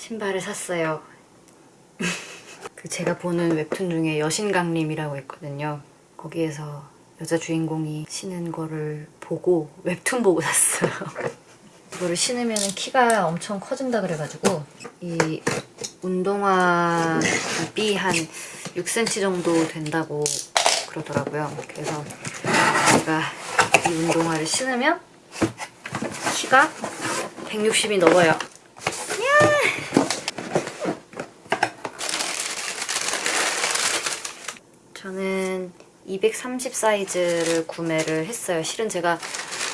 신발을 샀어요. 그 제가 보는 웹툰 중에 여신강림이라고 있거든요. 거기에서 여자 주인공이 신은 거를 보고 웹툰 보고 샀어요. 이거를 신으면 키가 엄청 커진다 그래가지고 이 운동화 굽이 한 6cm 정도 된다고 그러더라고요. 그래서 제가 이 운동화를 신으면 키가 160이 넘어요. 저는 230 사이즈를 구매를 했어요. 실은 제가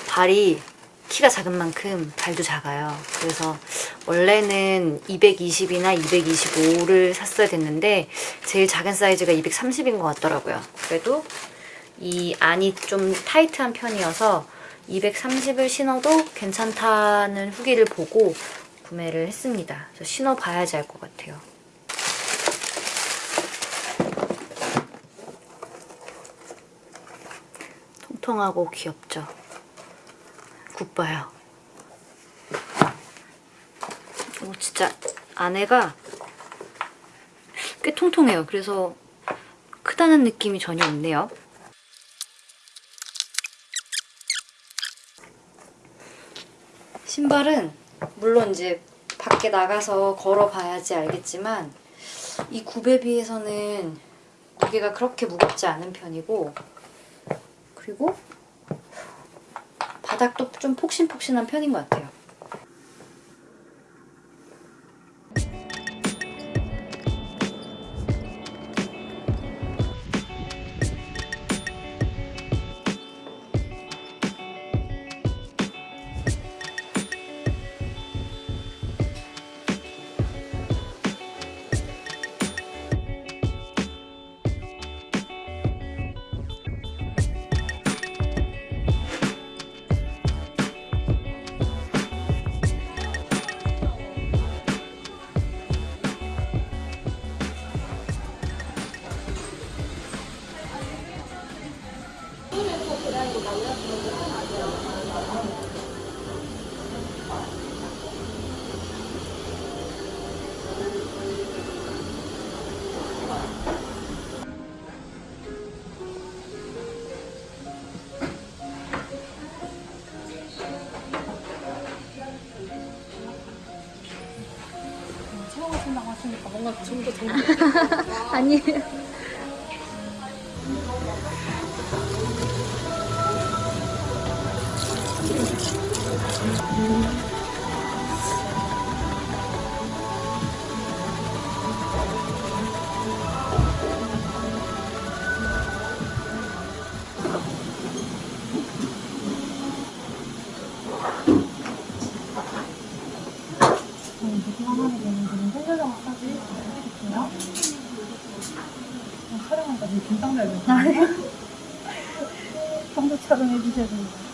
발이 키가 작은 만큼 발도 작아요. 그래서 원래는 220이나 225를 샀어야 됐는데 제일 작은 사이즈가 230인 것 같더라고요. 그래도 이 안이 좀 타이트한 편이어서 230을 신어도 괜찮다는 후기를 보고 구매를 했습니다. 신어봐야지 알 것 같아요. 통통하고 귀엽죠? 굿바요. 오, 진짜 안에가 꽤 통통해요. 그래서 크다는 느낌이 전혀 없네요. 신발은 물론 이제 밖에 나가서 걸어봐야지 알겠지만 이 굽에 비해서는 무게가 그렇게 무겁지 않은 편이고 그리고 바닥도 좀 폭신폭신한 편인 것 같아요. 체험하신다고 하시니까 뭔가 좀더 정리 아니에요. 저는 무슨 내는 분은 생글장 마사지 해드릴게요. 어, 촬영하니까 되게 긴장돼야 되요 평소 촬영해 주셔야 됩니다.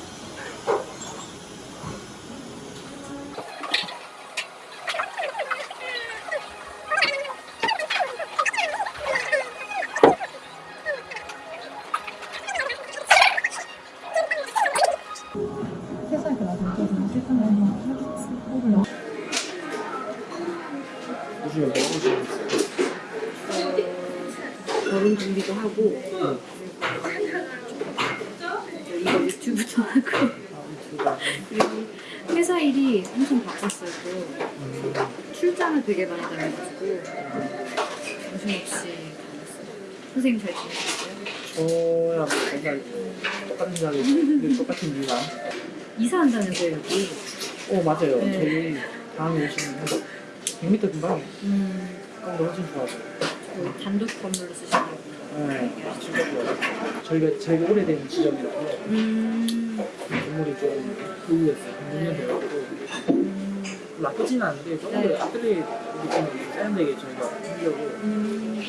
뭐 하고 있어요? 결혼 준비도 하고 이거 유튜브도 하고 그리고 회사 일이 엄청 바빴어요. 또 출장을 되게 많이 다녀가지고 정신없이. 선생님 잘 지내셨어요? 저랑 맨날 똑같은 자리, 똑같은 이유가. 이사한다면서요 여기? 어, 맞아요. 네. 저희 다음에 오시면 한 100m 근방에 음, 가까운데 훨씬 좋아요. 뭐 단독 건물로 쓰시냐고 네, 좋아요. 저희가 제일 오래된 지점이라서 음, 건물이 좀 의외였어요. 한 6년 돼가지고. 음, 나쁘진 않은데 조금 네. 더 앞들이 느낌이 세련되게 저희가 하려고 음.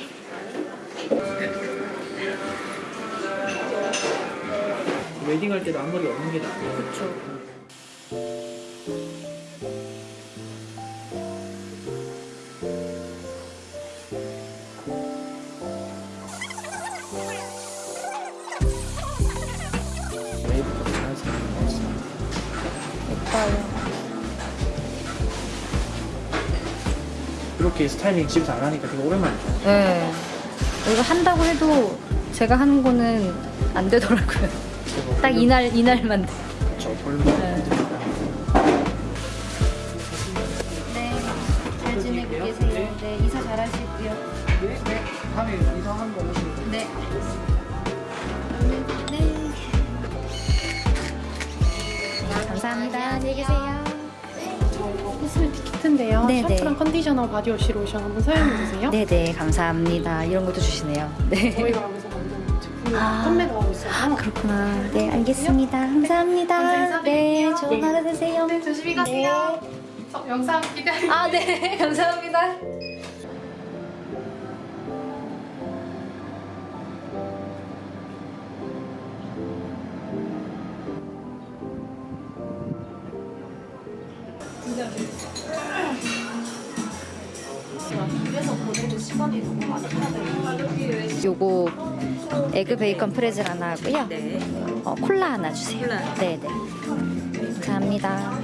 웨딩 할 때도 앞머리 없는 게 나아요. 그쵸. 이렇게 스타일링 집에서 안 하니까 되게 오랜만이죠. 네. 이거 한다고 해도 제가 하는 거는 안 되더라고요. 딱 이날 이날만 돼. 저 볼륨. 네. 네, 잘 지내고 계세요. 네, 이사 잘 하시고요. 네, 네. 다음에 이상한 거 오시면 돼요. 네. 네. 감사합니다. 안녕히 계세요. 코 키트인데요. 네네. 샴푸랑 컨디셔너, 바디워시, 로션 한번 사용해 주세요. 네네, 감사합니다. 이런 것도 주시네요. 네. 저희가 여기서 만든 제품이 아. 판매가 하고 있어서 그렇구나. 네, 알겠습니다. 감사합니다. 네, 좋은 하루 되세요. 네, 조심히 가세요. 저 영상 기다려. 아, 네, 감사합니다. 요거 에그 베이컨 프레즐 하나 하고요. 어, 콜라 하나 주세요. 네, 네. 감사합니다.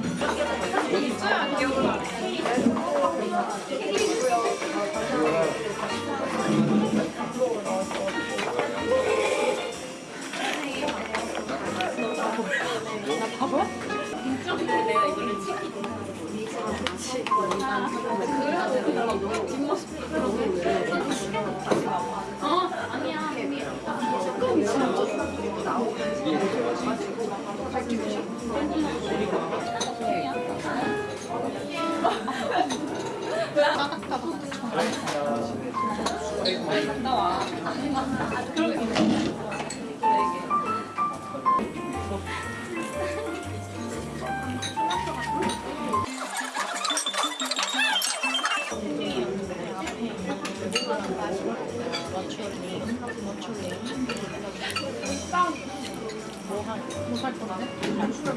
나와.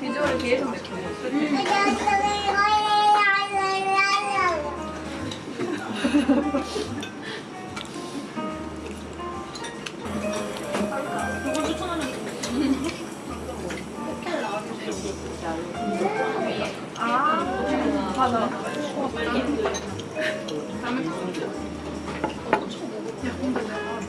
비주얼 계속 느끼네. 아 맞아. 다음에 야 근데